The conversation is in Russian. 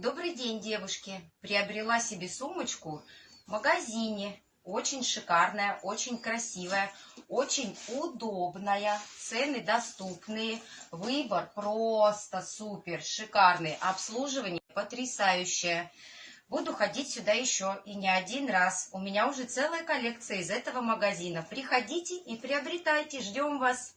Добрый день, девушки! Приобрела себе сумочку в магазине. Очень шикарная, очень красивая, очень удобная. Цены доступные. Выбор просто супер, шикарный. Обслуживание потрясающее. Буду ходить сюда еще и не один раз. У меня уже целая коллекция из этого магазина. Приходите и приобретайте. Ждем вас.